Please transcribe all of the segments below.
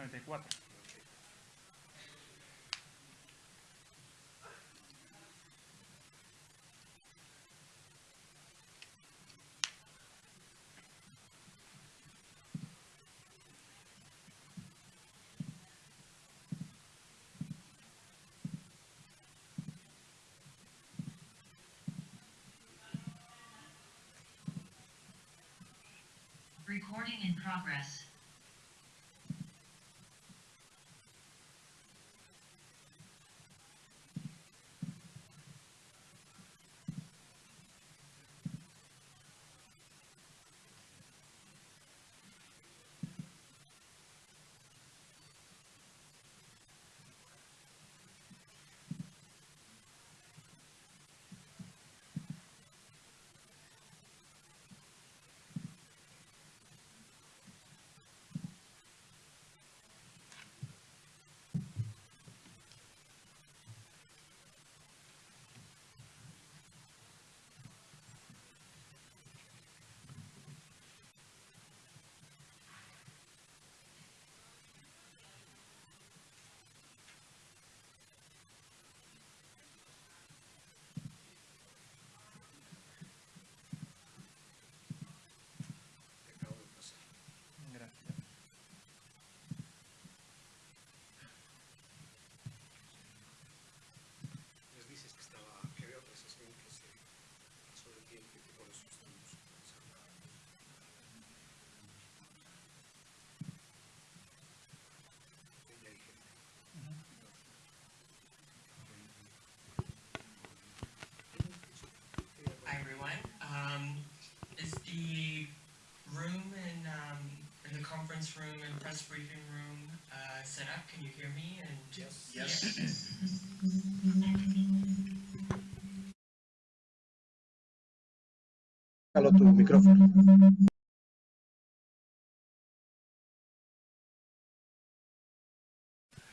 94. Recording in progress. The room in um, in the conference room and press briefing room uh, set up? Can you hear me? And Yes. Yes. Halo tu micrófono.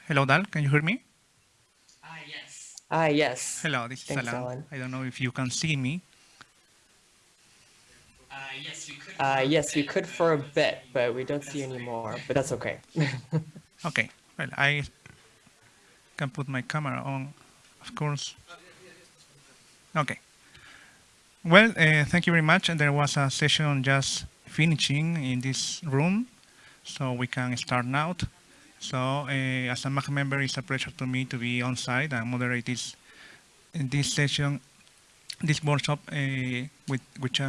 Hello, Dal. Can you hear me? Ah yes. Ah, yes. Hello, this is Thanks, Alan. Alan. I don't know if you can see me. Uh, yes, we could. Uh, yes, we could for a bit, but we don't see fine. anymore. But that's okay. Okay. Well, I can put my camera on, of course. Okay. Well, uh, thank you very much. And there was a session just finishing in this room, so we can start now. So, uh, as a MAG member, it's a pleasure to me to be on site and moderate this this session, this workshop uh, with which.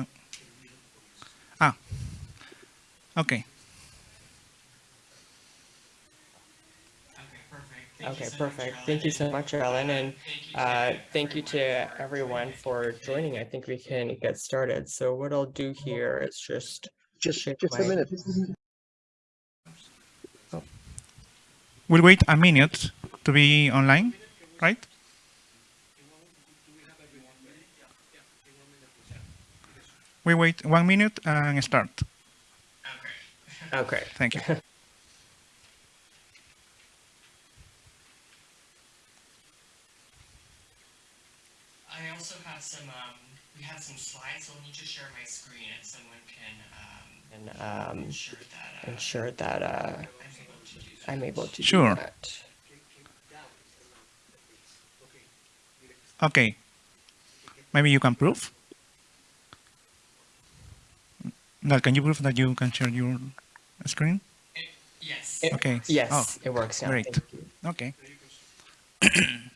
Ah. Okay. Okay, perfect. Thank you so much, perfect. Alan, Thank you so and much, Alan, and Thank you. uh, thank you to everyone for joining. I think we can get started. So what I'll do here is just Just, share just a my- minute. We'll wait a minute to be online, right? We wait one minute and start. Okay. Okay. Thank you. I also have some. Um, we have some slides, so let me just share my screen, and someone can um, And um, ensure that uh, ensure that uh, I'm able to do that. I'm able to Sure. do that. Okay. Maybe you can prove. Gal, can you prove that you can share your screen? Yes. It- Okay. Yes, Oh, it works now. great. You. Okay. Can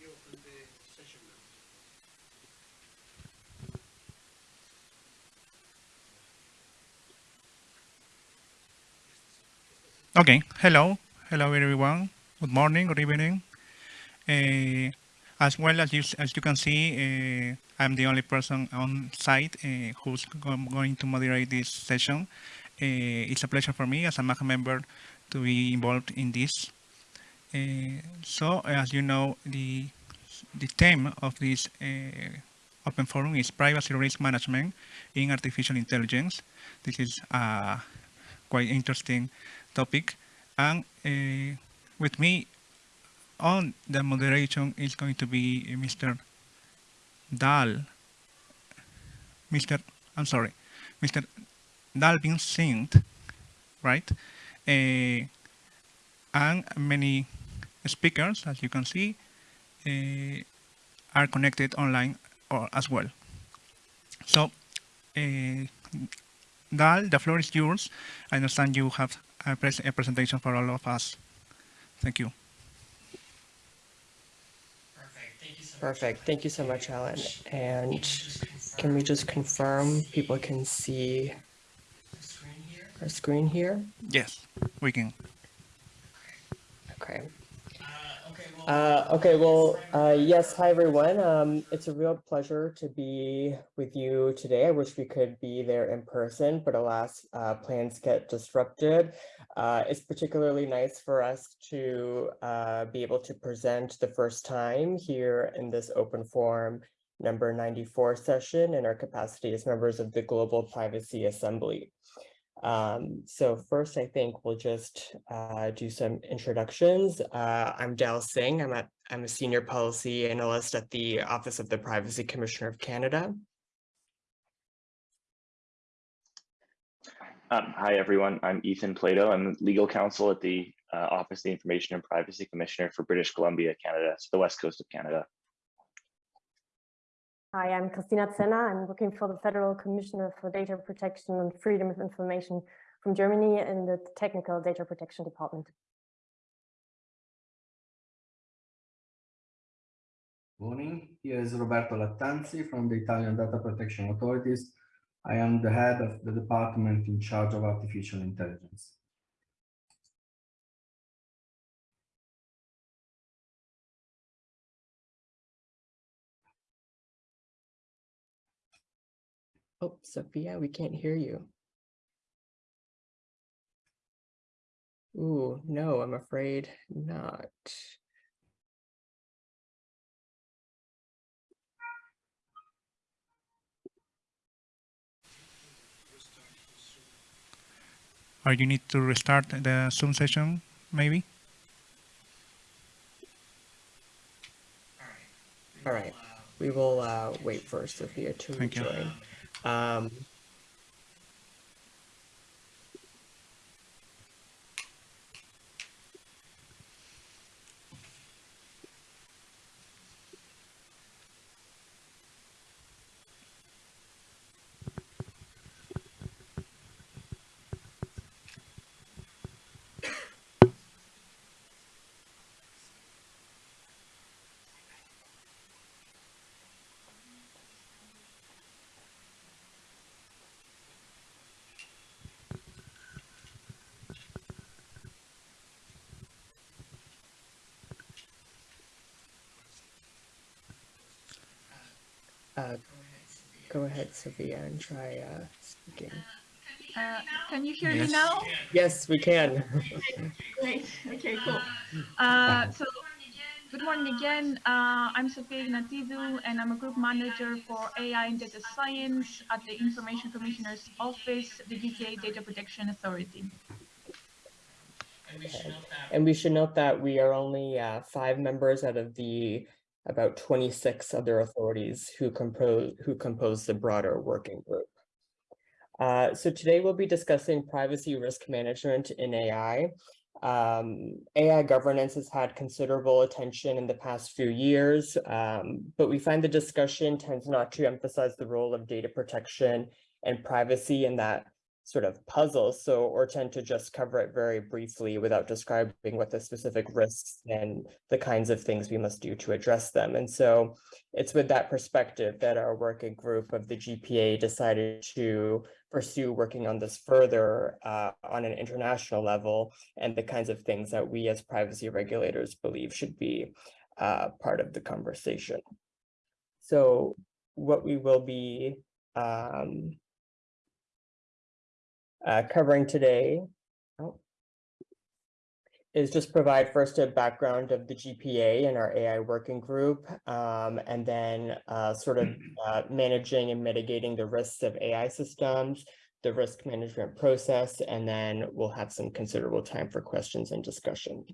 you open the session now? Okay. Hello. Hello, everyone. Good morning. Good evening. Uh, as well as you as you can see, uh, I'm the only person on site uh, who's go- going to moderate this session. Uh, it's a pleasure for me as a MAG member to be involved in this. So, as you know, the the theme of this open forum is privacy risk management in artificial intelligence. This is a quite interesting topic, and uh, with me on the moderation is going to be Mr. Dal. Mr. I'm sorry, Mr. Dalvin Singh. right? Uh, and many speakers, as you can see, uh, are connected online or as well. So, uh, Dal, the floor is yours. I understand you have a, pres a presentation for all of us. Thank you. Perfect, thank you so much. Perfect. Thank you so much, Alan. And can we just confirm people can see the screen here? our screen here? Yes, we can. Okay. Uh, okay, well. Uh, yes, hi everyone. Um, it's a real pleasure to be with you today. I wish we could be there in person, but alas, uh, plans get disrupted. Uh, it's particularly nice for us to uh, be able to present the first time here in this open forum number 94 session in our capacity as members of the Global Privacy Assembly. Um, so first, I think we'll just uh, do some introductions. Uh, I'm Dal Singh. I'm, at, I'm a senior policy analyst at the Office of the Privacy Commissioner of Canada. Um, hi, everyone. I'm Ethan Plato. I'm legal counsel at the uh, Office of the Information and Privacy Commissioner for British Columbia, Canada. So the west coast of Canada. Hi, I'm Christina Zenner. I'm working for the Federal Commissioner for Data Protection and Freedom of Information from Germany in the Technical Data Protection Department. Morning, here is Roberto Lattanzi from the Italian Data Protection Authorities. I am the head of the department in charge of artificial intelligence. Oh, Sophia, we can't hear you. Ooh, no, I'm afraid not. Or you need to restart the Zoom session, maybe? All right. All right. We will uh, wait for Sophia to Thank you. Um, uh, go ahead, Sophia, and try uh, speaking. Uh, Can you hear Yes. me now? Yes, we can. Great, okay, cool. Uh, So, good morning again. Uh, I'm Sophia Ignatidou, and I'm a group manager for AI and data science at the Information Commissioner's Office, the GTA Data Protection Authority. And we should note that And we should note that we are only uh, five members out of the about 26 other authorities who compose who compose the broader working group. Uh, so today we'll be discussing privacy risk management in AI. Um, AI governance has had considerable attention in the past few years, um, but we find the discussion tends not to emphasize the role of data protection and privacy in that sort of puzzle, so or tend to just cover it very briefly without describing what the specific risks and the kinds of things we must do to address them. And so it's with that perspective that our working group of the GPA decided to pursue working on this further uh, on an international level and the kinds of things that we as privacy regulators believe should be uh, part of the conversation. So what we will be um, uh, covering today oh, is just provide first a background of the GPA and our AI working group, um, and then uh, sort of uh, managing and mitigating the risks of AI systems, the risk management process, and then we'll have some considerable time for questions and discussion.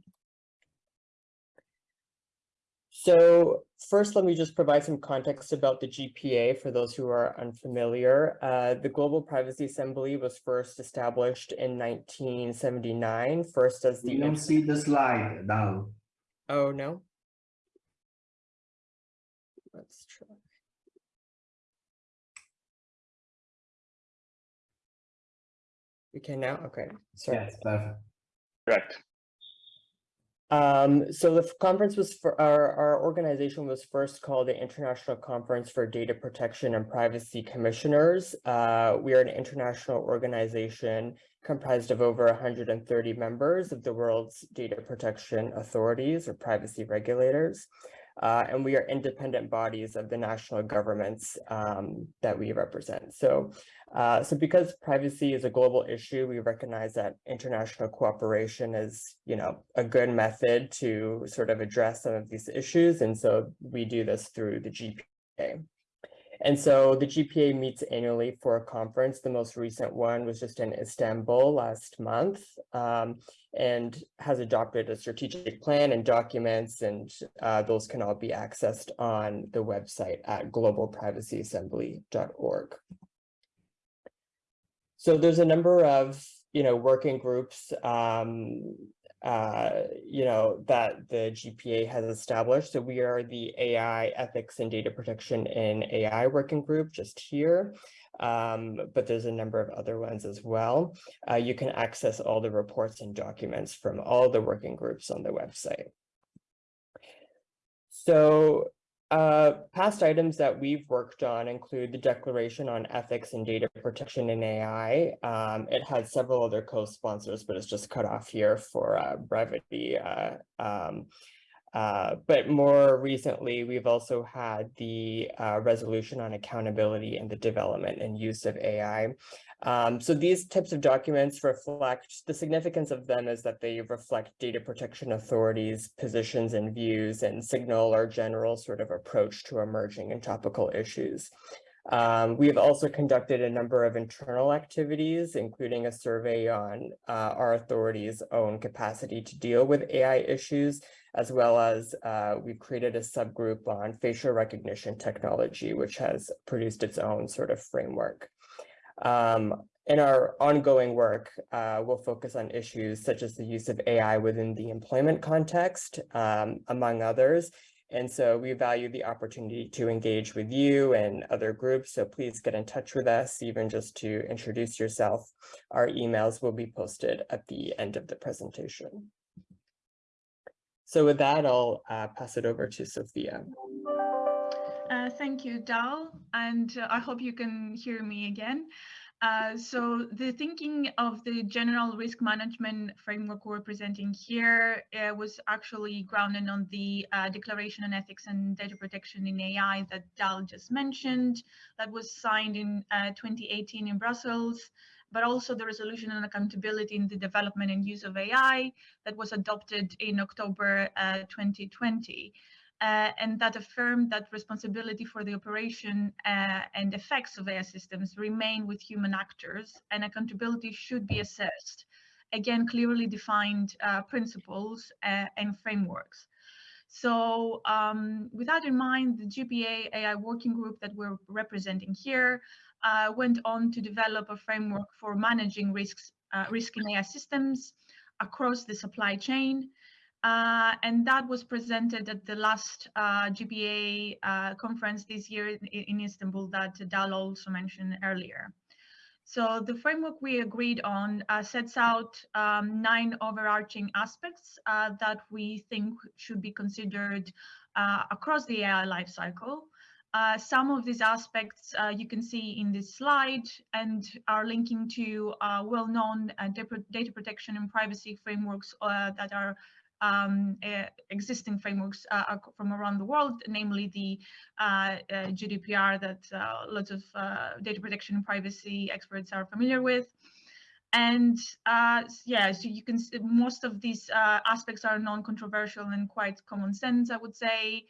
So first, let me just provide some context about the GPA for those who are unfamiliar. Uh, the Global Privacy Assembly was first established in 1979, first as the... We don't see the slide now. Oh, no? Let's try. We can now? Okay, sorry. Yes, perfect. Correct. Um, so the conference was for our, our organization was first called the International Conference for Data Protection and Privacy Commissioners. Uh, we are an international organization comprised of over 130 members of the world's data protection authorities or privacy regulators. Uh, and we are independent bodies of the national governments um, that we represent. So, uh, so because privacy is a global issue, we recognize that international cooperation is, you know, a good method to sort of address some of these issues. And so we do this through the GPA. And so the GPA meets annually for a conference. The most recent one was just in Istanbul last month um, and has adopted a strategic plan and documents, and uh, those can all be accessed on the website at globalprivacyassembly.org. So there's a number of, you know, working groups um, uh, you know, that the GPA has established. So we are the AI ethics and data protection in AI working group just here. Um, but there's a number of other ones as well. Uh, you can access all the reports and documents from all the working groups on the website. So uh, past items that we've worked on include the Declaration on Ethics and Data Protection in AI. Um, it had several other co-sponsors, but it's just cut off here for uh, brevity. Uh, um, uh, but more recently, we've also had the uh, resolution on accountability and the development and use of AI. Um, so these types of documents reflect, the significance of them is that they reflect data protection authorities' positions and views and signal our general sort of approach to emerging and topical issues. Um, we have also conducted a number of internal activities, including a survey on uh, our authority's own capacity to deal with AI issues, as well as uh, we've created a subgroup on facial recognition technology, which has produced its own sort of framework. Um, in our ongoing work, uh, we'll focus on issues such as the use of AI within the employment context, um, among others, and so we value the opportunity to engage with you and other groups. So please get in touch with us, even just to introduce yourself. Our emails will be posted at the end of the presentation. So with that, I'll uh, pass it over to Sophia. Uh, thank you, Dal, and uh, I hope you can hear me again. Uh, so the thinking of the general risk management framework we're presenting here uh, was actually grounded on the uh, Declaration on Ethics and Data Protection in AI that Dal just mentioned, that was signed in uh, 2018 in Brussels, but also the Resolution on Accountability in the Development and Use of AI that was adopted in October 2020 uh, and that affirmed that responsibility for the operation uh, and effects of AI systems remain with human actors and accountability should be assessed. Again, clearly defined uh, principles uh, and frameworks. So um, with that in mind, the GPA AI working group that we're representing here uh, went on to develop a framework for managing risks, uh, risk in AI systems across the supply chain, uh, and that was presented at the last uh, GPA uh, conference this year in, in, Istanbul that Dal also mentioned earlier. So the framework we agreed on uh, sets out um, nine overarching aspects uh, that we think should be considered uh, across the AI lifecycle. Uh, some of these aspects uh, you can see in this slide and are linking to uh, well-known data protection and privacy frameworks that are um, uh, existing frameworks uh, from around the world, namely the uh, GDPR that lots of data protection and privacy experts are familiar with. And yeah, so you can see most of these aspects are non-controversial and quite common sense, I would say.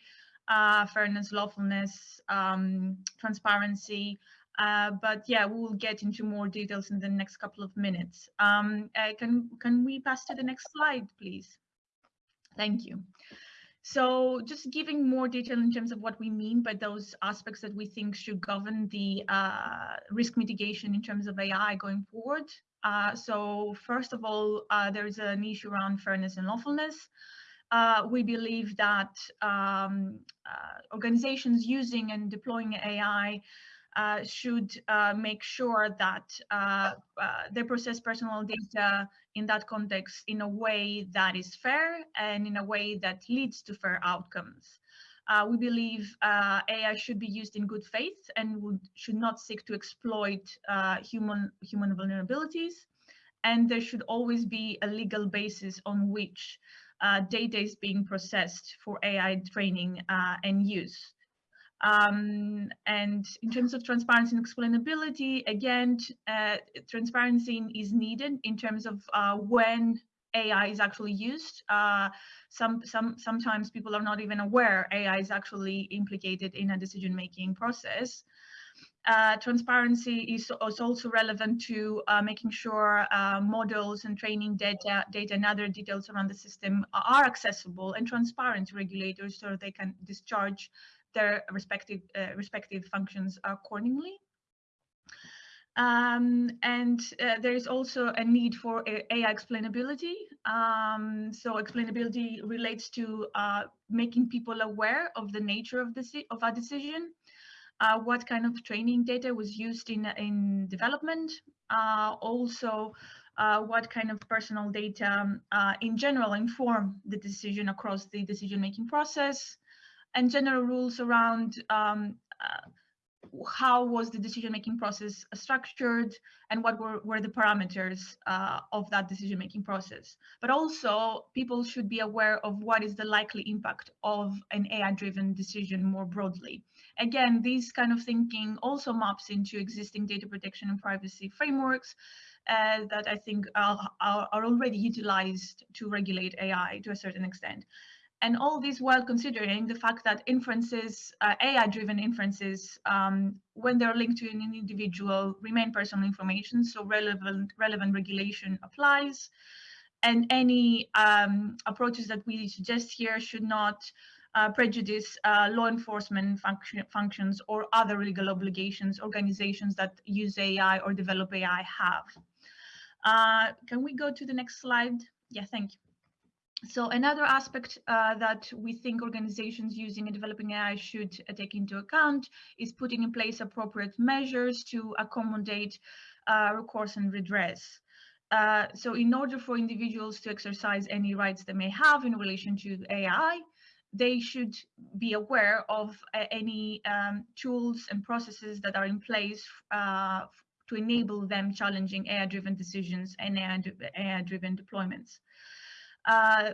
Uh, fairness, lawfulness, um, transparency. Uh, but yeah, we will get into more details in the next couple of minutes. Um, uh, can can we pass to the next slide, please? Thank you. So just giving more detail in terms of what we mean by those aspects that we think should govern the uh, risk mitigation in terms of AI going forward. Uh, so first of all, uh, there's an issue around fairness and lawfulness. Uh, we believe that um, uh, organizations using and deploying AI should uh, make sure that uh, they process personal data in that context in a way that is fair and in a way that leads to fair outcomes. Uh, we believe uh, AI should be used in good faith and would, should not seek to exploit uh, human, human vulnerabilities. And there should always be a legal basis on which data is being processed for AI training and use. Um, and in terms of transparency and explainability, again, uh, transparency is needed in terms of uh, when AI is actually used. Uh, some, some, sometimes people are not even aware AI is actually implicated in a decision-making process. Uh, transparency is, is, also relevant to uh, making sure uh, models and training data, data and other details around the system are accessible and transparent to regulators so they can discharge their respective uh, respective functions accordingly. Um, and uh, there is also a need for AI explainability. Um, so explainability relates to uh, making people aware of the nature of the of a decision, uh, what kind of training data was used in in development, uh, also uh, what kind of personal data uh, in general inform the decision across the decision making process, and general rules around um, uh, how was the decision-making process structured and what were, were the parameters uh, of that decision-making process. But also people should be aware of what is the likely impact of an AI-driven decision more broadly. Again, this kind of thinking also maps into existing data protection and privacy frameworks uh, that I think are, are, are already utilized to regulate AI to a certain extent. And all this while considering the fact that inferences, uh, AI-driven inferences, um, when they're linked to an individual, remain personal information, so relevant, relevant regulation applies. And any um, approaches that we suggest here should not uh, prejudice uh, law enforcement function, functions or other legal obligations organizations that use AI or develop AI have. Uh, can we go to the next slide? Yeah, thank you. So another aspect uh, that we think organizations using and developing AI should uh, take into account is putting in place appropriate measures to accommodate uh, recourse and redress. Uh, so in order for individuals to exercise any rights they may have in relation to AI, they should be aware of uh, any um, tools and processes that are in place uh, to enable them challenging AI-driven decisions and AI-driven deployments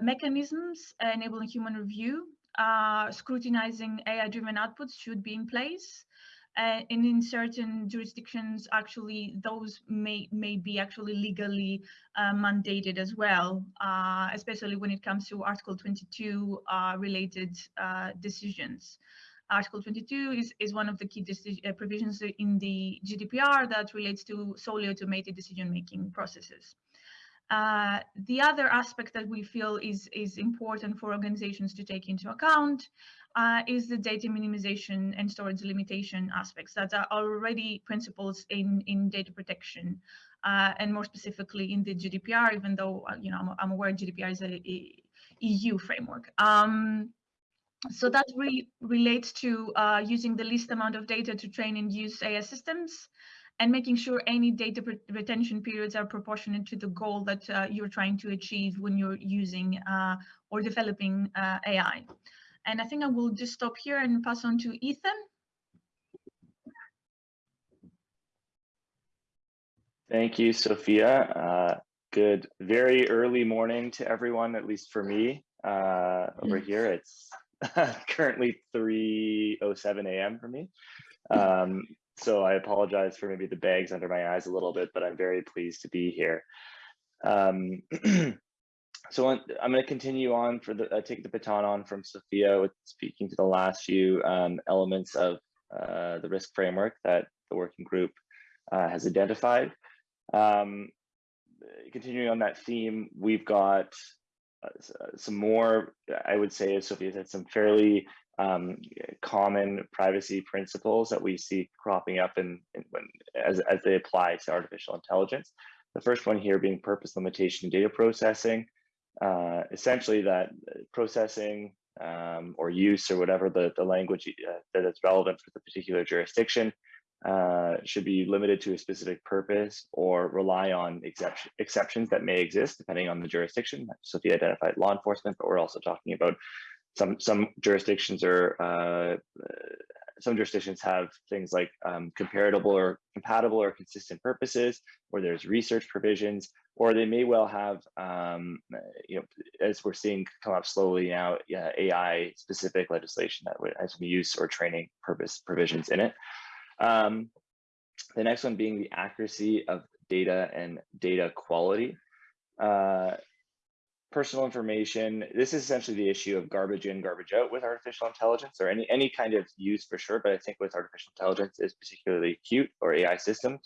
mechanisms enabling human review, uh, scrutinizing AI-driven outputs should be in place. Uh, and in certain jurisdictions, actually, those may, may be actually legally uh, mandated as well, uh, especially when it comes to Article 22 uh, related decisions. Article 22 is, is one of the key provisions in the GDPR that relates to solely automated decision-making processes. Uh, the other aspect that we feel is, is important for organizations to take into account uh, is the data minimization and storage limitation aspects that are already principles in, in data protection uh, and more specifically in the GDPR, even though, uh, you know, I'm, I'm, aware GDPR is a, a EU framework. Um, so that relates to uh, using the least amount of data to train and use AI systems and making sure any data retention periods are proportionate to the goal that uh, you're trying to achieve when you're using uh, or developing uh, AI. And I think I will just stop here and pass on to Ethan. Thank you, Sophia. Uh, good, very early morning to everyone, at least for me uh, over here. It's currently 3.07 a.m. for me. Um, so I apologize for maybe the bags under my eyes a little bit, but I'm very pleased to be here. Um, so I'm going to continue on for the uh, take the baton on from Sophia with speaking to the last few um, elements of uh, the risk framework that the working group uh, has identified. Um, continuing on that theme, we've got uh, some more, I would say, as Sophia said, some fairly um, common privacy principles that we see cropping up in, in when as, as they apply to artificial intelligence. The first one here being purpose limitation data processing. Uh, essentially that uh, processing um, or use or whatever the, the language uh, that is relevant for the particular jurisdiction uh, should be limited to a specific purpose or rely on exception, exceptions that may exist depending on the jurisdiction. Sophia identified law enforcement, but we're also talking about some some jurisdictions are uh, some jurisdictions have things like um, comparable or compatible or consistent purposes, or there's research provisions, or they may well have, um, you know, as we're seeing come up slowly now, yeah, AI specific legislation that would has some use or training purpose provisions in it. Um, the next one being the accuracy of data and data quality. Uh, personal information. This is essentially the issue of garbage in, garbage out with artificial intelligence or any, any kind of use for sure. But I think with artificial intelligence is particularly acute or AI systems.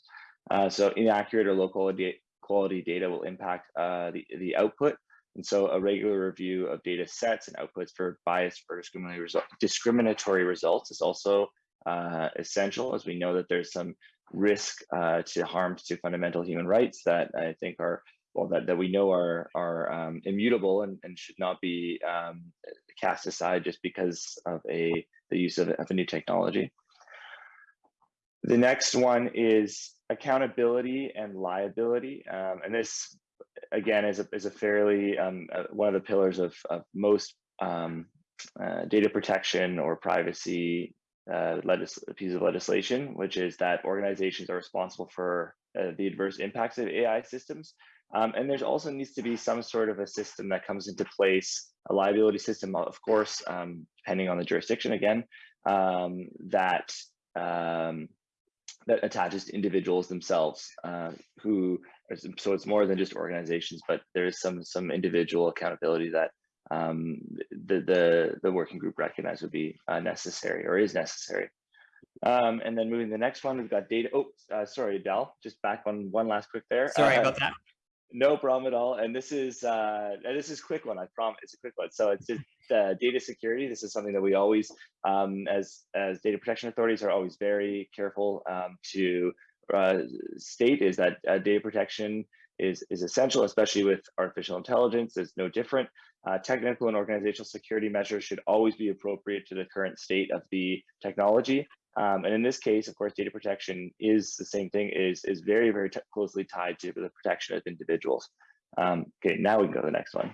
Uh, so inaccurate or low quality, quality data will impact uh, the, the output. And so a regular review of data sets and outputs for bias or discriminatory, result, discriminatory results is also uh, essential as we know that there's some risk uh, to harm to fundamental human rights that I think are well that, that we know are are um, immutable and, and should not be um, cast aside just because of a the use of, of a new technology. The next one is accountability and liability, um, and this again is a is a fairly um, uh, one of the pillars of of most um, uh, data protection or privacy uh, legis piece of legislation, which is that organizations are responsible for uh, the adverse impacts of AI systems. Um, and there's also needs to be some sort of a system that comes into place, a liability system, of course, um, depending on the jurisdiction again, um, that um, that attaches to individuals themselves uh, who, so it's more than just organizations, but there is some some individual accountability that um, the, the, the working group recognized would be uh, necessary or is necessary. Um, and then moving to the next one, we've got data. Oh, uh, sorry, Dal, just back on one last quick there. Sorry Uh, about that. No problem at all. And this is uh, this is a quick one. I promise it's a quick one. So it's just uh, data security. This is something that we always, um, as as data protection authorities, are always very careful um, to uh, state is that uh, data protection is is essential, especially with artificial intelligence. It's no different. Uh, technical and organizational security measures should always be appropriate to the current state of the technology. Um, and in this case, of course, data protection is the same thing, is, is very, very closely tied to the protection of individuals. Um, okay, now we can go to the next one.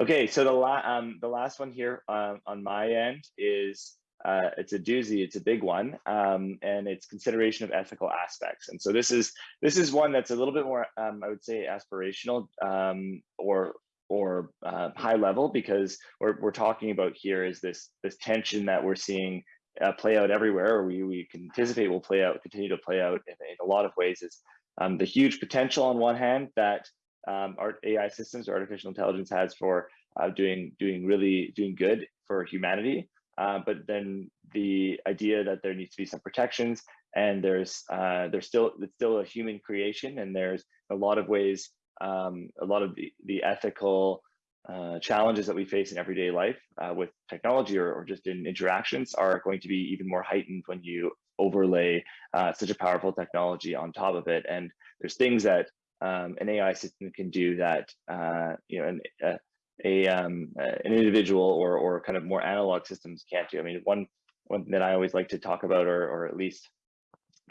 Okay, so the, la um, the last one here um, on my end is, uh, it's a doozy, it's a big one, um, and it's consideration of ethical aspects. And so this is, this is one that's a little bit more, um, I would say, aspirational um, or or uh, high level because we're, we're talking about here is this this tension that we're seeing uh, play out everywhere. Or we, we can anticipate will play out continue to play out in, in a lot of ways. Is um, the huge potential on one hand that um, our AI systems or artificial intelligence has for uh, doing doing really doing good for humanity. Uh, but then the idea that there needs to be some protections and there's uh, there's still it's still a human creation and there's a lot of ways um, a lot of the, the ethical uh, challenges that we face in everyday life uh, with technology or, or, just in interactions are going to be even more heightened when you overlay uh, such a powerful technology on top of it. And there's things that um, an AI system can do that uh, you know an, a, a um, an individual or or kind of more analog systems can't do. I mean, one one that I always like to talk about or or at least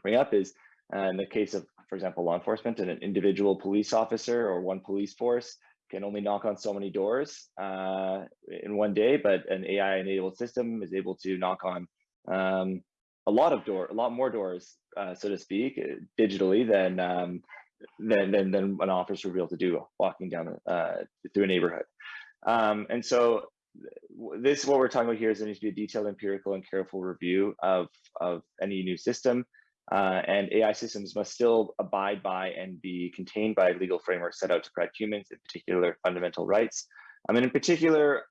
bring up is uh, in the case of for example, law enforcement and an individual police officer or one police force can only knock on so many doors uh, in one day, but an AI enabled system is able to knock on um, a lot of door, a lot more doors, uh, so to speak, digitally than, um, than, than, than an officer would be able to do walking down uh, through a neighborhood. Um, and so this, what we're talking about here is there needs to be a detailed empirical and careful review of, of any new system. Uh, and AI systems must still abide by and be contained by legal frameworks set out to protect humans, in particular fundamental rights. I mean, in particular,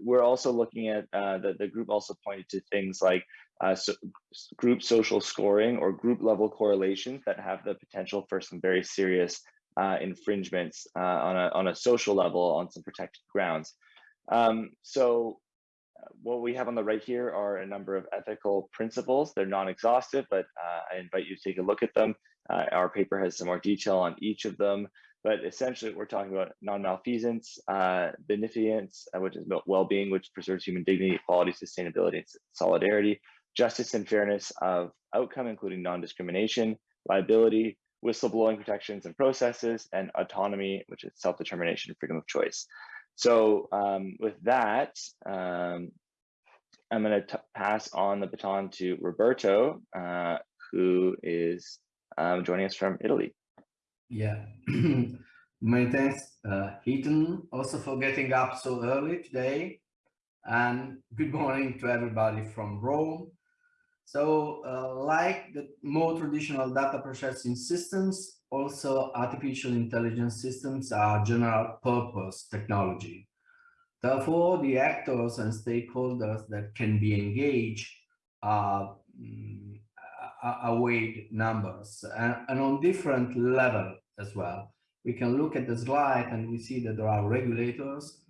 we're also looking at uh, the, the group also pointed to things like uh, so group social scoring or group level correlations that have the potential for some very serious uh, infringements uh, on, a, on a social level on some protected grounds. Um, so what we have on the right here are a number of ethical principles. They're non-exhaustive, but uh, I invite you to take a look at them. Uh, our paper has some more detail on each of them, but essentially we're talking about non-malfeasance, uh, beneficence, uh, which is well-being, which preserves human dignity, equality, sustainability, and solidarity, justice and fairness of outcome, including non-discrimination, liability, whistleblowing protections and processes, and autonomy, which is self-determination and freedom of choice. So um, with that, um, I'm going to pass on the baton to Roberto, uh, who is um, joining us from Italy. Yeah, many thanks, uh, Ethan, also for getting up so early today. And good morning to everybody from Rome. So uh, like the more traditional data processing systems, also artificial intelligence systems are general purpose technology. Therefore, the actors and stakeholders that can be engaged are, um, are weighed numbers and, and on different level as well. We can look at the slide and we see that there are regulators,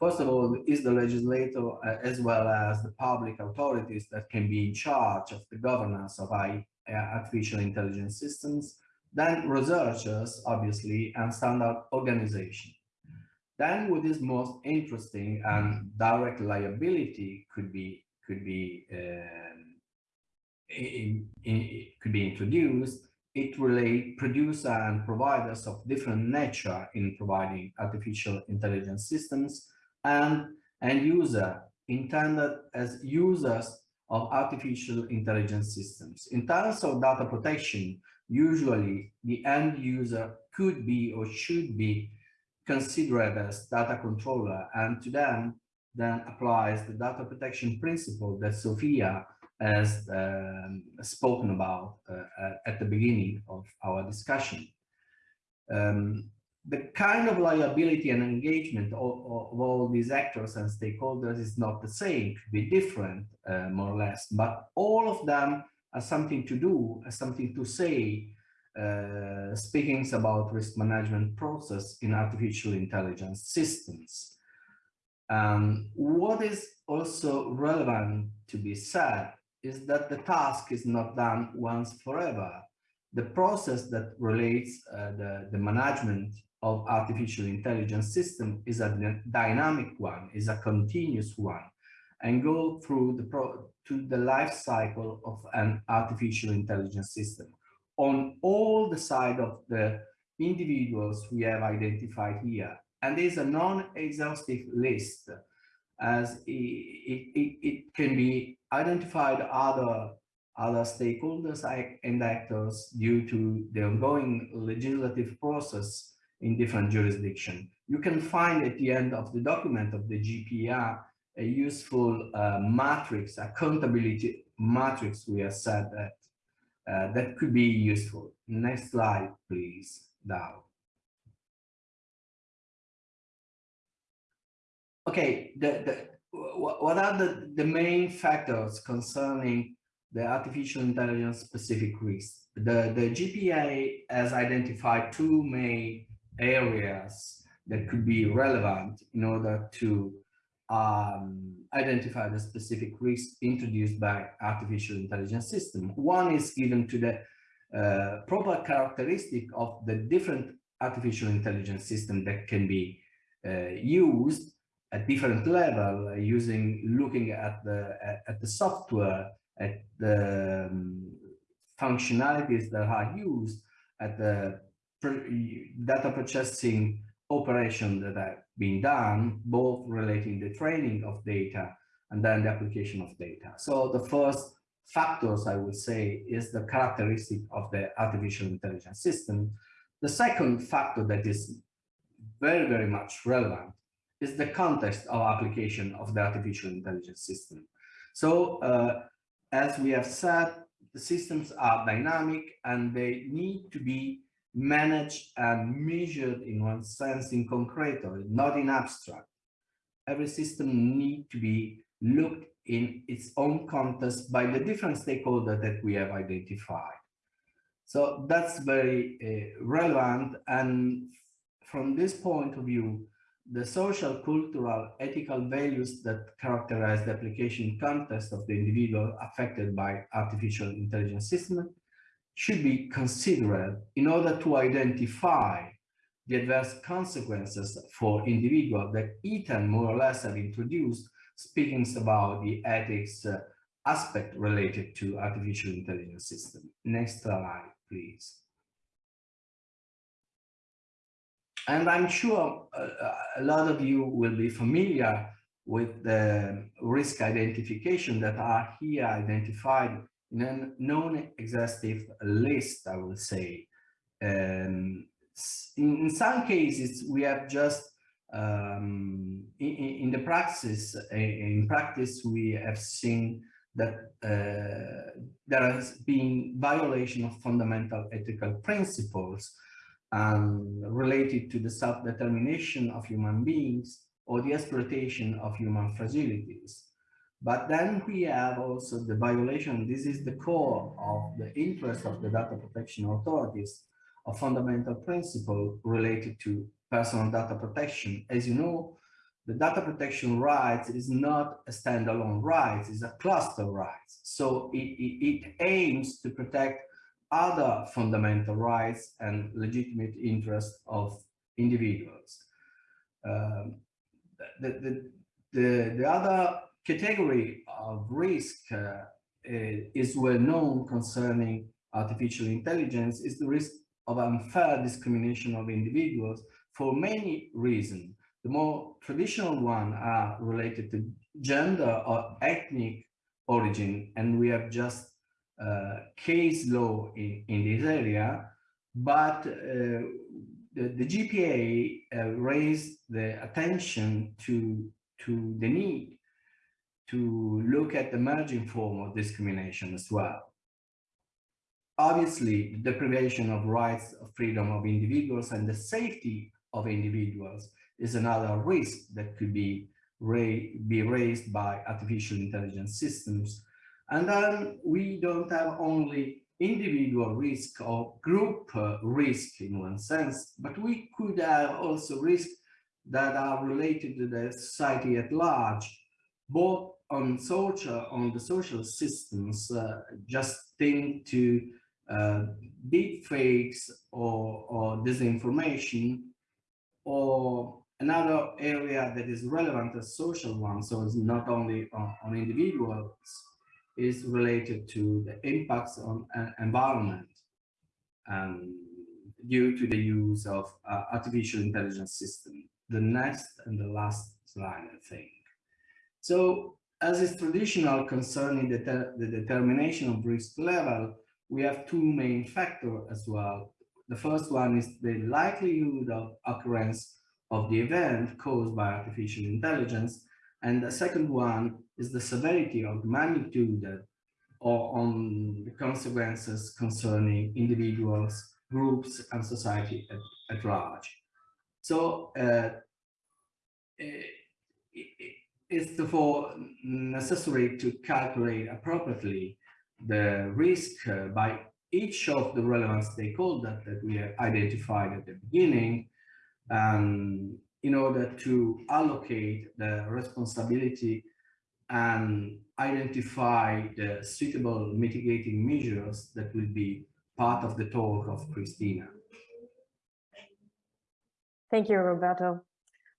First of all, is the legislator uh, as well as the public authorities that can be in charge of the governance of uh, artificial intelligence systems, then researchers, obviously, and standard organization. Then what is most interesting and direct liability could be could be um, in, in, could be introduced. It relate producer and providers of different nature in providing artificial intelligence systems and end user intended as users of artificial intelligence systems. In terms of data protection, usually the end user could be or should be considered as data controller and to them then applies the data protection principle that Sophia has um, spoken about uh, at the beginning of our discussion. Um, the kind of liability and engagement of, of, all these actors and stakeholders is not the same, could be different, uh, more or less, but all of them have something to do, have something to say, uh, speaking about risk management process in artificial intelligence systems. Um, what is also relevant to be said is that the task is not done once forever. The process that relates uh, the, the management of artificial intelligence system is a dynamic one, is a continuous one, and go through the pro to the life cycle of an artificial intelligence system on all the side of the individuals we have identified here. And there's a non-exhaustive list as it, it, it, can be identified other other stakeholders and actors due to the ongoing legislative process in different jurisdictions. You can find at the end of the document of the GPA a useful uh, matrix, accountability matrix we have said that uh, that could be useful. Next slide, please, Dow. Okay, the, the, what are the, the main factors concerning the artificial intelligence specific risks? The, the GPA has identified two main areas that could be relevant in order to um, identify the specific risks introduced by artificial intelligence system. One is given to the uh, proper characteristic of the different artificial intelligence system that can be uh, used at different level using looking at the at, at, the software at the um, functionalities that are used at the data processing operation that have been done, both relating the training of data and then the application of data. So the first factors I would say is the characteristic of the artificial intelligence system. The second factor that is very, very much relevant is the context of application of the artificial intelligence system. So uh, as we have said, the systems are dynamic and they need to be managed and measured in one sense in concreto, not in abstract. Every system need to be looked in its own context by the different stakeholders that we have identified. So that's very uh, relevant. And from this point of view, the social, cultural, ethical values that characterize the application context of the individual affected by artificial intelligence system should be considered in order to identify the adverse consequences for individuals that Ethan more or less have introduced, speaking about the ethics uh, aspect related to artificial intelligence system. Next slide, please. And I'm sure a, a lot of you will be familiar with the risk identification that are here identified in a non-exhaustive list, I will say. Um, in, in, some cases, we have just um, in, in, the practice, in practice, we have seen that uh, there has been violation of fundamental ethical principles um, related to the self-determination of human beings or the exploitation of human fragilities. But then we have also the violation, this is the core of the interest of the data protection authorities, a fundamental principle related to personal data protection. As you know, the data protection rights is not a standalone right, it's a cluster right. So it, it, it aims to protect other fundamental rights and legitimate interests of individuals. Um, the, the, the, the, other category of risk uh, is well known concerning artificial intelligence is the risk of unfair discrimination of individuals for many reasons. The more traditional one are related to gender or ethnic origin, and we have just uh, case law in, in this area, but uh, the, the GPA uh, raised the attention to, to the need to look at the emerging form of discrimination as well. Obviously, the deprivation of rights of freedom of individuals and the safety of individuals is another risk that could be, ra be raised by artificial intelligence systems and then we don't have only individual risk or group uh, risk in one sense, but we could have also risks that are related to the society at large, both on social, on the social systems, uh, just think to uh, deep fakes or, or disinformation, or another area that is relevant as social one, so it's not only on, on individuals, is related to the impacts on uh, environment um, due to the use of uh, artificial intelligence system. The next and the last slide, I think. So as is traditional concerning the, the determination of risk level, we have two main factors as well. The first one is the likelihood of occurrence of the event caused by artificial intelligence. And the second one is the severity of magnitude or on the consequences concerning individuals, groups, and society at, at large. So uh, it's therefore necessary to calculate appropriately the risk uh, by each of the relevant stakeholders that we have identified at the beginning um, in order to allocate the responsibility and identify the suitable mitigating measures that will be part of the talk of Christina. Thank you, Roberto.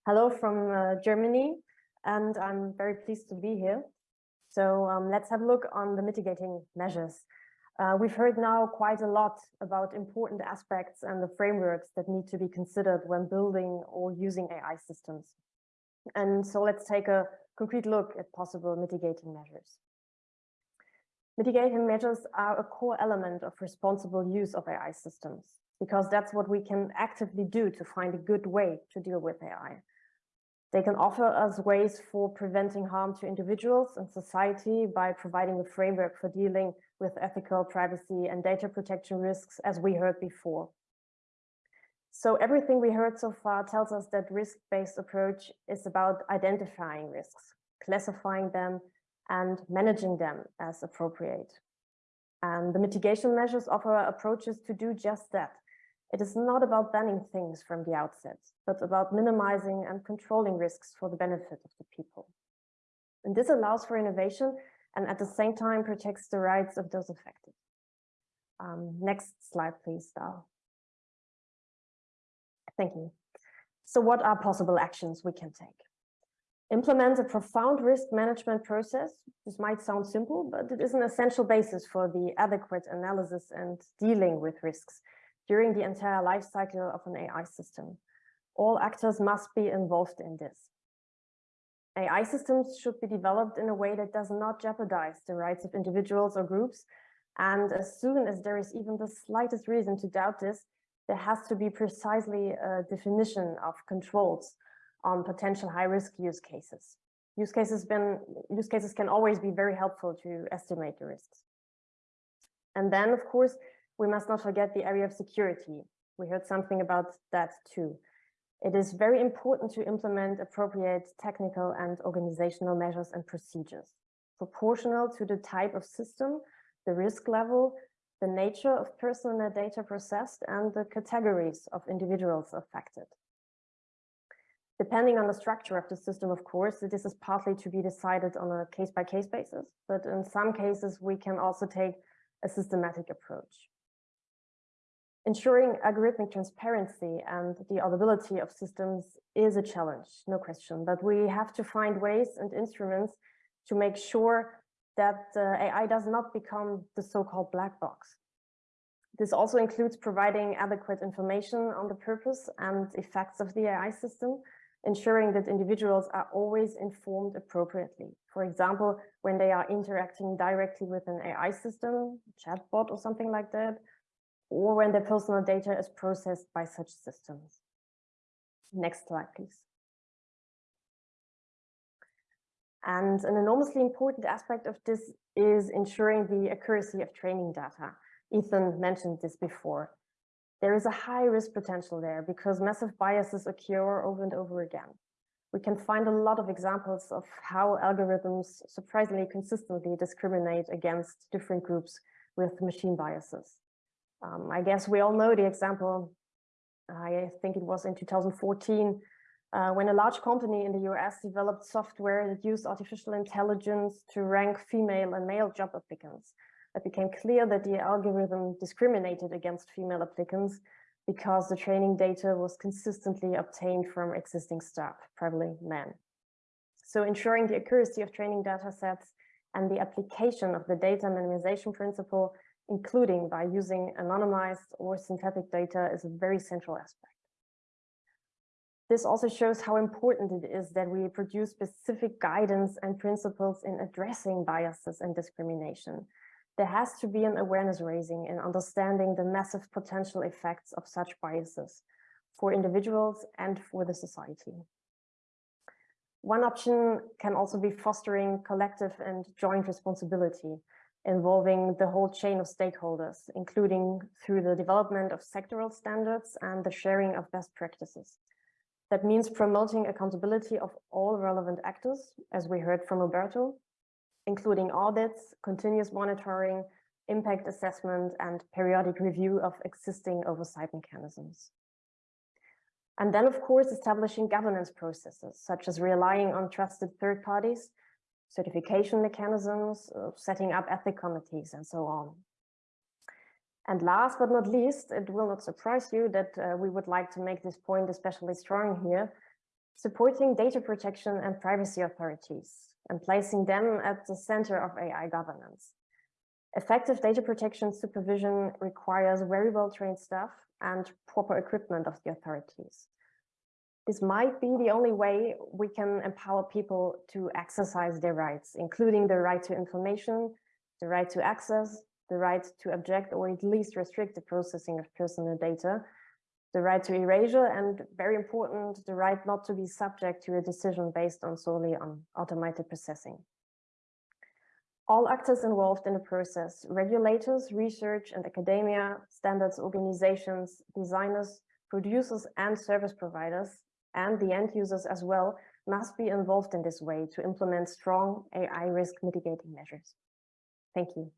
Hello from uh, Germany, and I'm very pleased to be here. So um, let's have a look on the mitigating measures. Uh, we've heard now quite a lot about important aspects and the frameworks that need to be considered when building or using AI systems. And so let's take a concrete look at possible mitigating measures. Mitigating measures are a core element of responsible use of AI systems, because that's what we can actively do to find a good way to deal with AI. They can offer us ways for preventing harm to individuals and society by providing a framework for dealing with ethical privacy and data protection risks, as we heard before. So everything we heard so far tells us that risk-based approach is about identifying risks, classifying them, and managing them as appropriate. And the mitigation measures offer approaches to do just that. It is not about banning things from the outset, but about minimizing and controlling risks for the benefit of the people. And this allows for innovation and at the same time protects the rights of those affected. Um, next slide, please, Dal. Thank you. So what are possible actions we can take? Implement a profound risk management process. This might sound simple, but it is an essential basis for the adequate analysis and dealing with risks during the entire life cycle of an AI system. All actors must be involved in this. AI systems should be developed in a way that does not jeopardize the rights of individuals or groups. And as soon as there is even the slightest reason to doubt this, there has to be precisely a definition of controls on potential high-risk use cases. Use cases, been, use cases can always be very helpful to estimate the risks. And then, of course, we must not forget the area of security. We heard something about that too. It is very important to implement appropriate technical and organizational measures and procedures, proportional to the type of system, the risk level, the nature of personal data processed, and the categories of individuals affected. Depending on the structure of the system, of course, this is partly to be decided on a case-by-case -case basis, but in some cases, we can also take a systematic approach. Ensuring algorithmic transparency and the audibility of systems is a challenge, no question, but we have to find ways and instruments to make sure that uh, AI does not become the so-called black box. This also includes providing adequate information on the purpose and effects of the AI system, ensuring that individuals are always informed appropriately. For example, when they are interacting directly with an AI system, chatbot or something like that, or when their personal data is processed by such systems. Next slide, please. And an enormously important aspect of this is ensuring the accuracy of training data. Ethan mentioned this before. There is a high risk potential there because massive biases occur over and over again. We can find a lot of examples of how algorithms surprisingly consistently discriminate against different groups with machine biases. Um, I guess we all know the example, I think it was in 2014, uh, when a large company in the US developed software that used artificial intelligence to rank female and male job applicants. It became clear that the algorithm discriminated against female applicants because the training data was consistently obtained from existing staff, primarily men. So ensuring the accuracy of training data sets and the application of the data minimization principle including by using anonymized or synthetic data is a very central aspect. This also shows how important it is that we produce specific guidance and principles in addressing biases and discrimination. There has to be an awareness raising in understanding the massive potential effects of such biases for individuals and for the society. One option can also be fostering collective and joint responsibility involving the whole chain of stakeholders, including through the development of sectoral standards and the sharing of best practices. That means promoting accountability of all relevant actors, as we heard from Roberto, including audits, continuous monitoring, impact assessment, and periodic review of existing oversight mechanisms. And then, of course, establishing governance processes, such as relying on trusted third parties certification mechanisms, uh, setting up ethic committees, and so on. And last but not least, it will not surprise you that uh, we would like to make this point especially strong here, supporting data protection and privacy authorities and placing them at the center of AI governance. Effective data protection supervision requires very well trained staff and proper equipment of the authorities this might be the only way we can empower people to exercise their rights, including the right to information, the right to access, the right to object or at least restrict the processing of personal data, the right to erasure, and very important, the right not to be subject to a decision based on solely on automated processing. All actors involved in the process, regulators, research and academia, standards organizations, designers, producers and service providers and the end users as well must be involved in this way to implement strong AI risk mitigating measures. Thank you.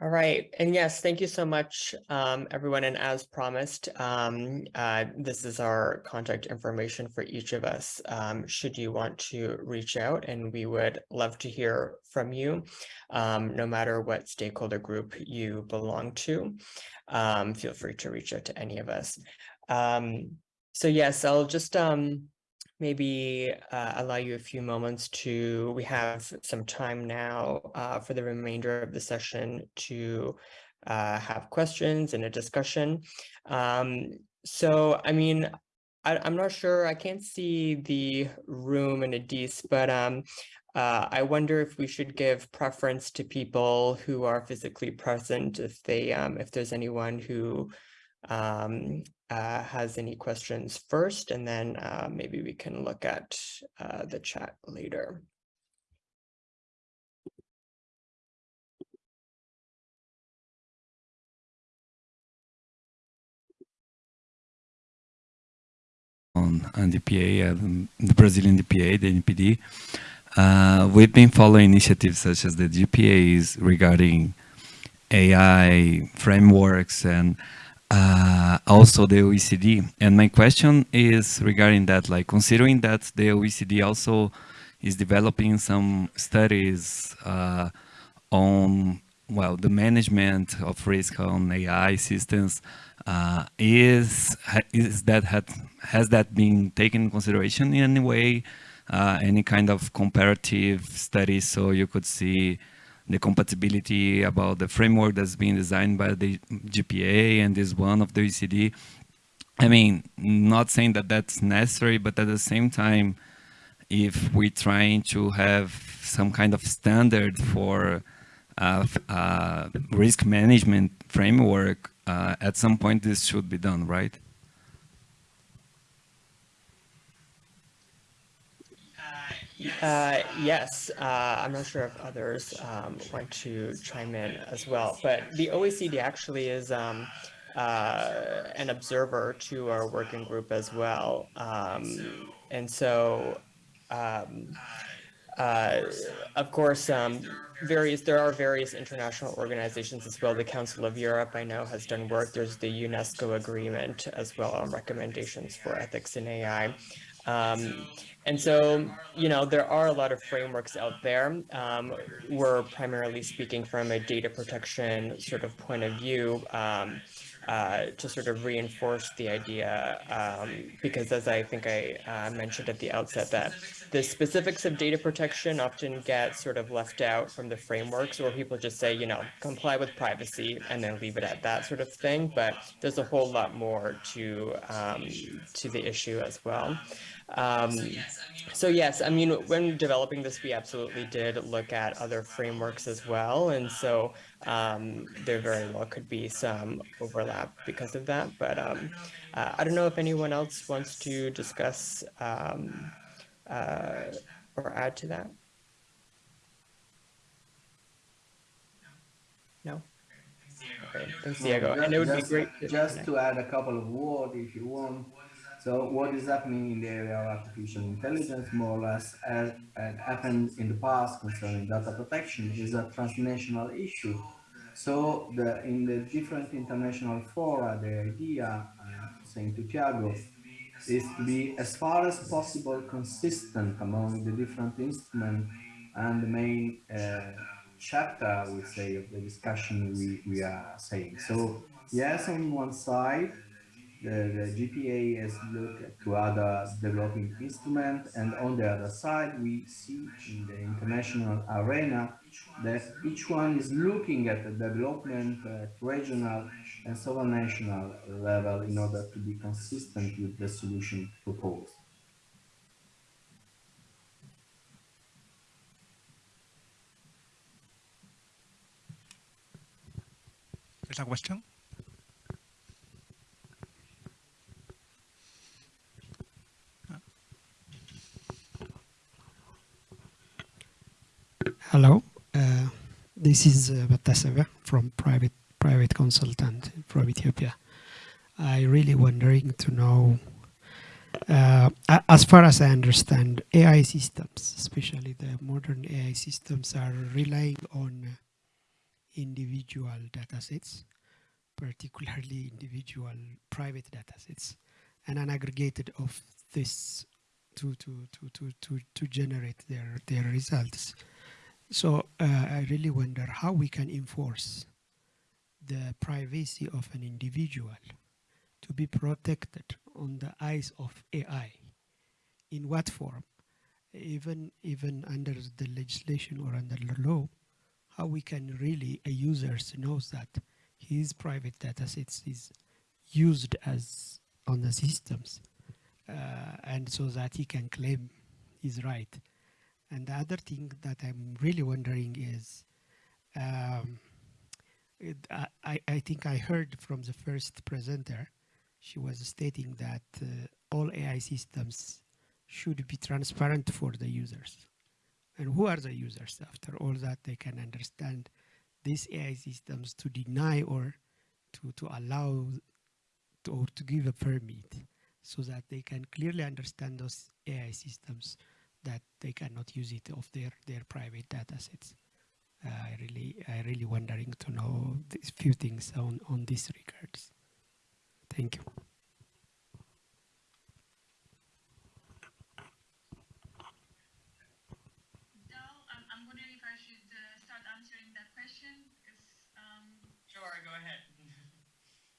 All right, and yes, thank you so much, um, everyone. And as promised, um, uh, this is our contact information for each of us. Um, should you want to reach out, and we would love to hear from you, um, no matter what stakeholder group you belong to. Um, feel free to reach out to any of us. Um, so yes, I'll just maybe uh, allow you a few moments to, we have some time now uh, for the remainder of the session to uh, have questions and a discussion. Um, so, I mean, I, am not sure, I can't see the room in Addis, but um, uh, I wonder if we should give preference to people who are physically present, if they, um, if there's anyone who um, uh, has any questions first, and then uh, maybe we can look at uh, the chat later. on, on DPA, uh, the Brazilian DPA, the NPD. Uh, we've been following initiatives such as the GPAs regarding AI frameworks and uh, also the OECD. And my question is regarding that, like considering that the OECD also is developing some studies uh, on, well, the management of risk on AI systems, uh, is, is that had, has that been taken in consideration in any way? Uh, any kind of comparative studies so you could see the compatibility about the framework that's being designed by the GPA and this one of the OECD. I mean, not saying that that's necessary, but at the same time, if we're trying to have some kind of standard for uh, uh, risk management framework, uh, at some point this should be done, right? Uh, yes, uh, I'm not sure if others um, want to chime in as well, but the OECD actually is um, uh, an observer to our working group as well. Um, and so, um, uh, of course, um, various there are various international organizations as well. The Council of Europe, I know, has done work. There's the UNESCO agreement as well on recommendations for ethics in AI. Um, and so, you know, there are a lot of frameworks out there. Um, we're primarily speaking from a data protection sort of point of view um, uh, to sort of reinforce the idea, um, because as I think I uh, mentioned at the outset, that the specifics of data protection often get sort of left out from the frameworks, or people just say, you know, comply with privacy and then leave it at that sort of thing. But there's a whole lot more to um, to the issue as well. Um, so yes, I mean, when developing this, we absolutely did look at other frameworks as well. And so um, there very well could be some overlap because of that. But um, uh, I don't know if anyone else wants to discuss um, uh, or add to that. No? Okay, thanks, Diego. Just, and it would just, be great. Just to add a couple of words, if you want. So what is happening in the area of artificial intelligence, more or less, as, as happened in the past concerning data protection, is a transnational issue. So the, in the different international fora, the idea, uh, saying to Tiago, is to be as far as possible consistent among the different instruments and the main uh, chapter, we say, of the discussion we, we are saying. So yes, on one side, the, the GPA has looked to other developing instruments and on the other side we see in the international arena that each one is looking at the development at regional and national level in order to be consistent with the solution proposed. There's a question? Hello, uh, this is uh, from private private consultant from Ethiopia. I really wondering to know, uh, as far as I understand, AI systems, especially the modern AI systems, are relying on individual datasets, particularly individual private datasets, and an aggregated of this to to to to to, to generate their their results. So uh, I really wonder how we can enforce the privacy of an individual to be protected on the eyes of AI. In what form? Even even under the legislation or under the law, how we can really a user knows that his private data sets is used as on the systems uh, and so that he can claim his right. And the other thing that I'm really wondering is, um, it, I, I think I heard from the first presenter, she was stating that uh, all AI systems should be transparent for the users. And who are the users? After all that, they can understand these AI systems to deny or to, to allow to, or to give a permit so that they can clearly understand those AI systems that they cannot use it of their, their private data sets. Uh, I really, I really wondering to know these few things on, on these regards. Thank you. Dal, I'm, I'm wondering if I should uh, start answering that question um, Sure, go ahead.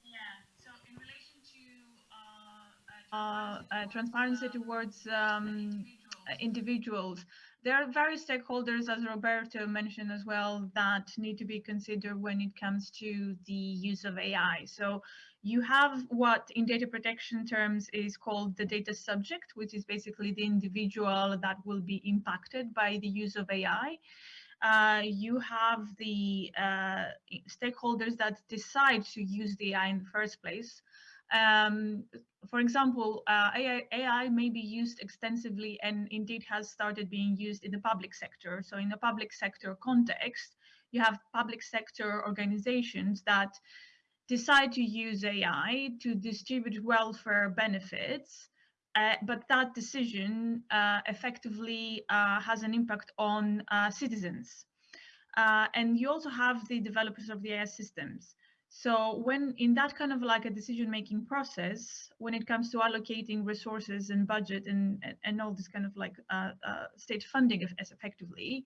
yeah. So in relation to uh, uh, uh, transparency towards um, uh, individuals, there are various stakeholders, as Roberto mentioned as well, that need to be considered when it comes to the use of AI. So you have what in data protection terms is called the data subject, which is basically the individual that will be impacted by the use of AI. Uh, you have the uh, stakeholders that decide to use the AI in the first place. Um, for example, uh, AI, AI, may be used extensively and indeed has started being used in the public sector. So in the public sector context, you have public sector organizations that decide to use AI to distribute welfare benefits, uh, but that decision uh, effectively uh, has an impact on uh, citizens. Uh, and you also have the developers of the AI systems. So when in that kind of like a decision-making process, when it comes to allocating resources and budget and, and, and all this kind of like uh, uh, state funding as effectively,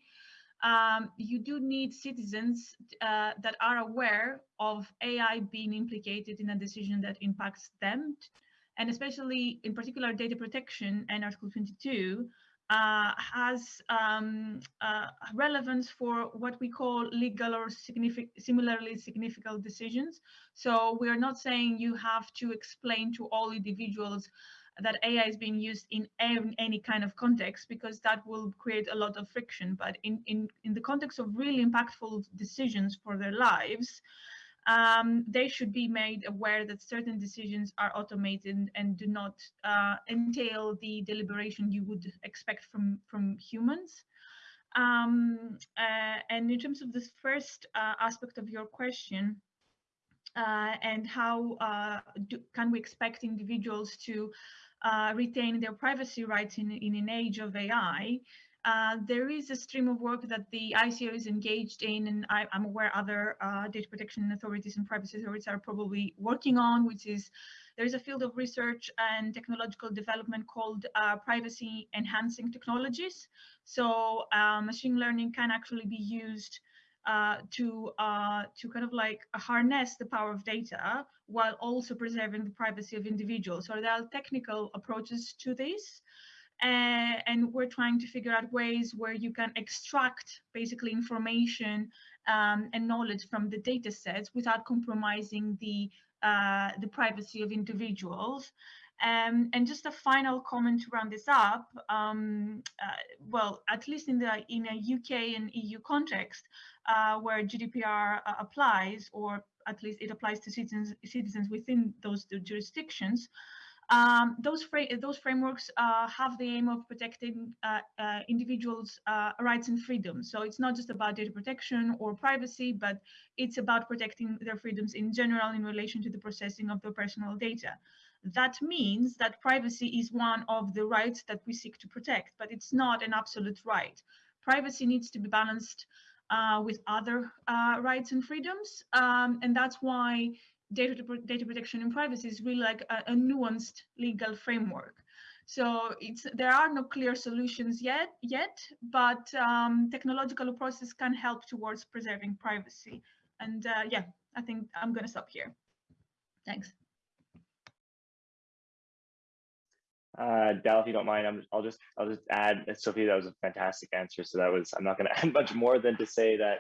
um, you do need citizens uh, that are aware of AI being implicated in a decision that impacts them. And especially in particular data protection and Article 22 uh, has um, uh, relevance for what we call legal or signific similarly significant decisions. So we are not saying you have to explain to all individuals that AI is being used in any kind of context because that will create a lot of friction. But in, in, in the context of really impactful decisions for their lives, um, they should be made aware that certain decisions are automated and do not uh, entail the deliberation you would expect from, from humans. Um, uh, and in terms of this first uh, aspect of your question, uh, and how uh, do, can we expect individuals to uh, retain their privacy rights in, in an age of AI, uh, there is a stream of work that the ICO is engaged in, and I, am aware other uh, data protection authorities and privacy authorities are probably working on, which is there is a field of research and technological development called uh, privacy enhancing technologies. So uh, machine learning can actually be used uh, to to kind of like harness the power of data while also preserving the privacy of individuals. So there are technical approaches to this. Uh, and we're trying to figure out ways where you can extract basically information um, and knowledge from the data sets without compromising the uh, the privacy of individuals. Um, and just a final comment to round this up. Um, uh, well, at least in the in a UK and EU context, uh, where GDPR uh, applies, or at least it applies to citizens citizens within those jurisdictions. Um, those, fra those frameworks uh, have the aim of protecting uh, uh, individuals' uh, rights and freedoms. So it's not just about data protection or privacy, but it's about protecting their freedoms in general in relation to the processing of their personal data. That means that privacy is one of the rights that we seek to protect, but it's not an absolute right. Privacy needs to be balanced uh, with other uh, rights and freedoms. Um, and that's why data, data protection and privacy is really like a, a nuanced legal framework. So it's there are no clear solutions yet, yet, but um, technological approaches can help towards preserving privacy. And uh, yeah, I think I'm going to stop here. Thanks. Uh, Dal, if you don't mind, I'm, I'll just I'll just add, Sophie, that was a fantastic answer. So that was I'm not going to add much more than to say that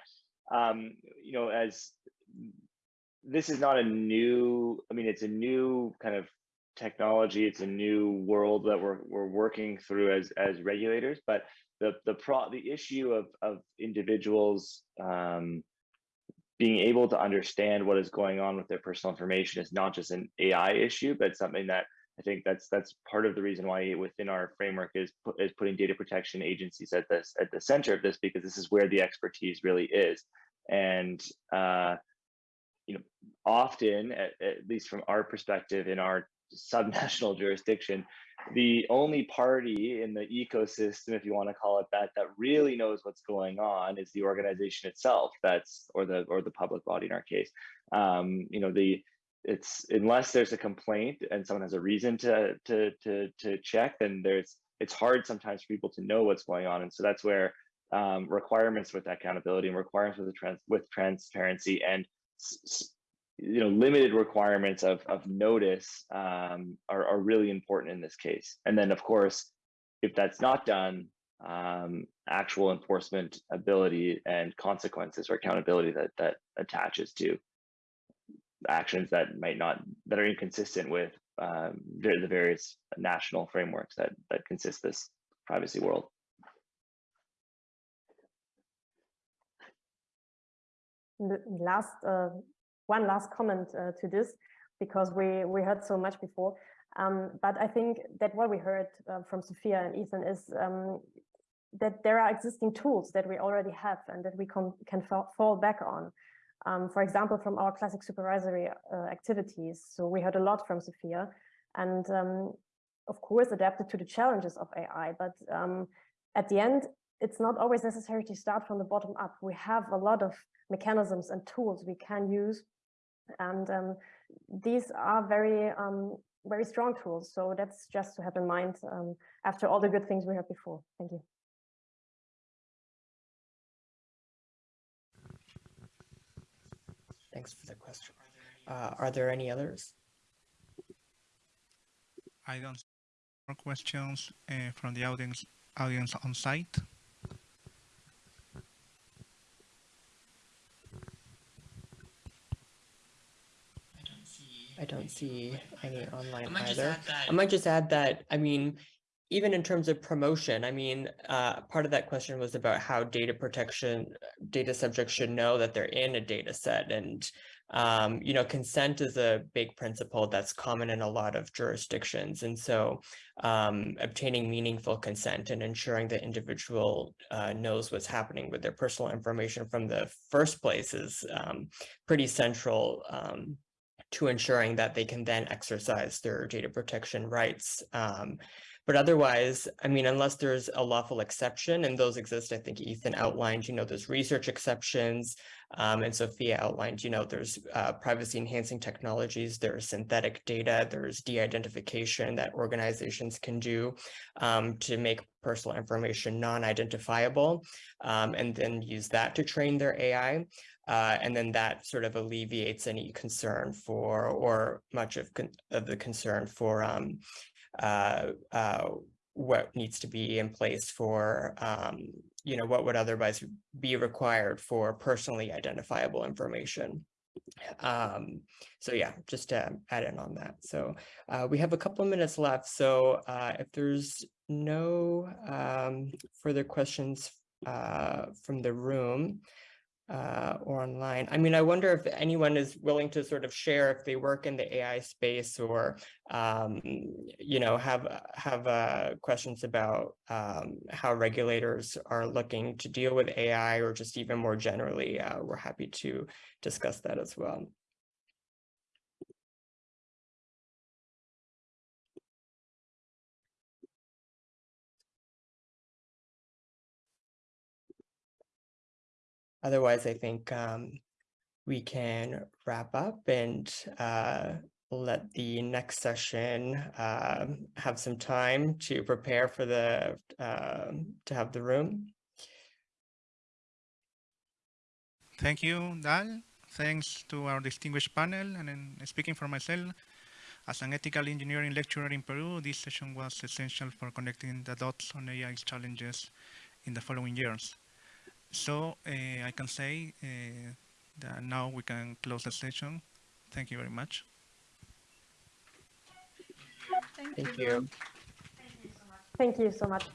um, you know as this is not a new. I mean, it's a new kind of technology. It's a new world that we're we're working through as as regulators. But the the pro the issue of of individuals um, being able to understand what is going on with their personal information is not just an AI issue, but something that I think that's that's part of the reason why within our framework is is putting data protection agencies at this at the center of this because this is where the expertise really is, and uh, you know often at, at least from our perspective in our subnational jurisdiction, the only party in the ecosystem, if you want to call it that, that really knows what's going on is the organization itself. That's or the or the public body in our case. Um, you know the it's unless there's a complaint and someone has a reason to to to to check, then there's it's hard sometimes for people to know what's going on, and so that's where um, requirements with accountability and requirements with trans with transparency and you know limited requirements of of notice um, are are really important in this case. And then of course, if that's not done, um, actual enforcement ability and consequences or accountability that that attaches to actions that might not that are inconsistent with um, the various national frameworks that that consist this privacy world. Last uh, one last comment uh, to this because we we heard so much before, um, but I think that what we heard uh, from Sophia and Ethan is um, that there are existing tools that we already have and that we can can fall back on um, for example, from our classic supervisory uh, activities. So we heard a lot from Sophia and um, of course adapted to the challenges of AI, but um, at the end, it's not always necessary to start from the bottom up. We have a lot of mechanisms and tools we can use and um, these are very um, very strong tools. So that's just to have in mind um, after all the good things we heard before. Thank you. Thanks for the question. Uh, are there any others? I don't see more questions uh, from the audience audience on site. I don't see any online I either. I might just add that, I mean, even in terms of promotion, I mean, uh, part of that question was about how data protection, data subjects should know that they're in a data set. And, um, you know, consent is a big principle that's common in a lot of jurisdictions. And so um, obtaining meaningful consent and ensuring the individual uh, knows what's happening with their personal information from the first place is um, pretty central um, to ensuring that they can then exercise their data protection rights. Um, but otherwise, I mean, unless there's a lawful exception, and those exist, I think Ethan outlined, you know, there's research exceptions, um, and Sophia outlined, you know, there's uh, privacy enhancing technologies, there's synthetic data, there's de-identification that organizations can do um, to make personal information non-identifiable, um, and then use that to train their AI. Uh, and then that sort of alleviates any concern for, or much of, of the concern for um, uh, uh, what needs to be in place for, um, you know, what would otherwise be required for personally identifiable information. Um, so yeah, just to add in on that. So uh, we have a couple of minutes left. So uh, if there's no um, further questions uh, from the room, uh, or online. I mean, I wonder if anyone is willing to sort of share if they work in the AI space or, um, you know, have have uh, questions about um, how regulators are looking to deal with AI or just even more generally, uh, we're happy to discuss that as well. Otherwise, I think um, we can wrap up and uh, let the next session um, have some time to prepare for the um to have the room. Thank you, Dal. Thanks to our distinguished panel. And then speaking for myself, as an ethical engineering lecturer in Peru, this session was essential for connecting the dots on AI's challenges in the following years. So eh, I can say eh, that now we can close the session. Thank you very much. Thank, Thank you. you. Thank you so much.